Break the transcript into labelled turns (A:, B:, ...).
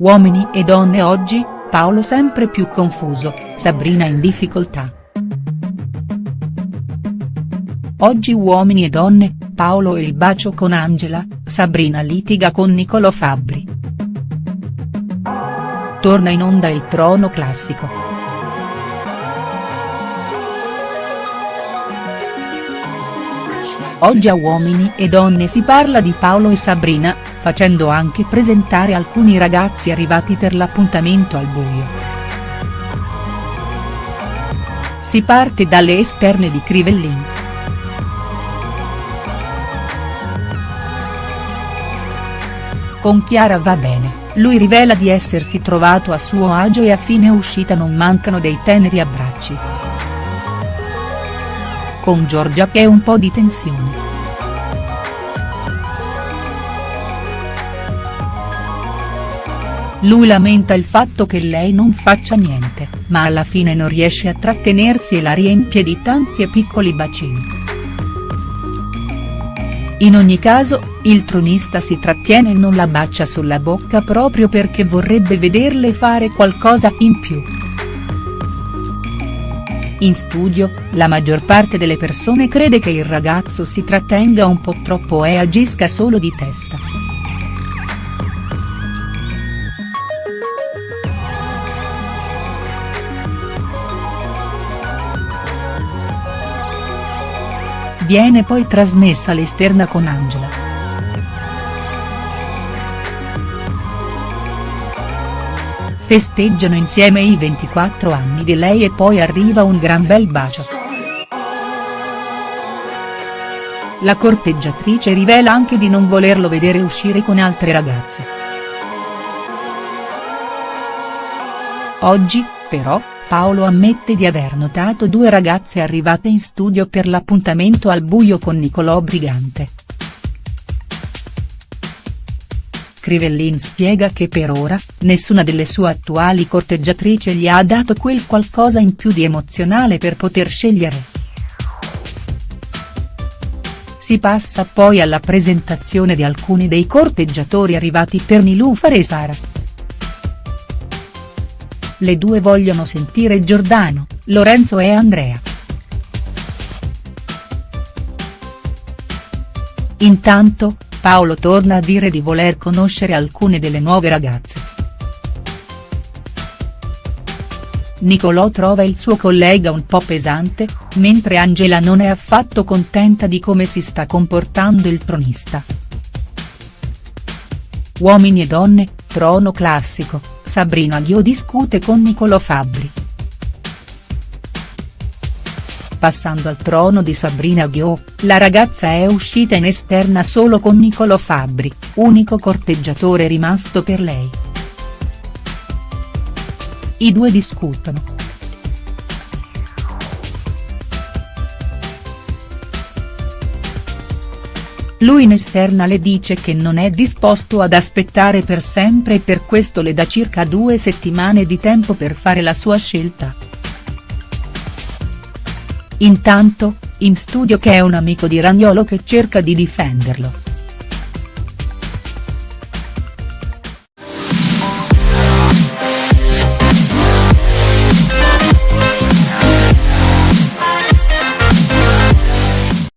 A: Uomini e donne oggi, Paolo sempre più confuso, Sabrina in difficoltà. Oggi Uomini e donne, Paolo e il bacio con Angela, Sabrina litiga con Niccolò Fabbri. Torna in onda il trono classico. Oggi a Uomini e donne si parla di Paolo e Sabrina, facendo anche presentare alcuni ragazzi arrivati per l'appuntamento al buio. Si parte dalle esterne di Crivellin. Con Chiara va bene, lui rivela di essersi trovato a suo agio e a fine uscita non mancano dei teneri abbracci. Con Giorgia che è un po' di tensione. Lui lamenta il fatto che lei non faccia niente, ma alla fine non riesce a trattenersi e la riempie di tanti e piccoli bacini. In ogni caso, il tronista si trattiene e non la bacia sulla bocca proprio perché vorrebbe vederle fare qualcosa in più. In studio, la maggior parte delle persone crede che il ragazzo si trattenga un po' troppo e agisca solo di testa. Viene poi trasmessa l'esterna con Angela. Festeggiano insieme i 24 anni di lei e poi arriva un gran bel bacio. La corteggiatrice rivela anche di non volerlo vedere uscire con altre ragazze. Oggi, però, Paolo ammette di aver notato due ragazze arrivate in studio per l'appuntamento al buio con Niccolò Brigante. Crivellin spiega che per ora, nessuna delle sue attuali corteggiatrici gli ha dato quel qualcosa in più di emozionale per poter scegliere. Si passa poi alla presentazione di alcuni dei corteggiatori arrivati per Nilufar e Sara. Le due vogliono sentire Giordano, Lorenzo e Andrea. Intanto, Paolo torna a dire di voler conoscere alcune delle nuove ragazze. Niccolò trova il suo collega un po' pesante, mentre Angela non è affatto contenta di come si sta comportando il tronista. Uomini e donne, trono classico, Sabrina Ghio discute con Niccolò Fabbri. Passando al trono di Sabrina Ghio, la ragazza è uscita in esterna solo con Niccolò Fabbri, unico corteggiatore rimasto per lei. I due discutono. Lui in esterna le dice che non è disposto ad aspettare per sempre e per questo le dà circa due settimane di tempo per fare la sua scelta. Intanto, in studio che è un amico di Ragnolo che cerca di difenderlo.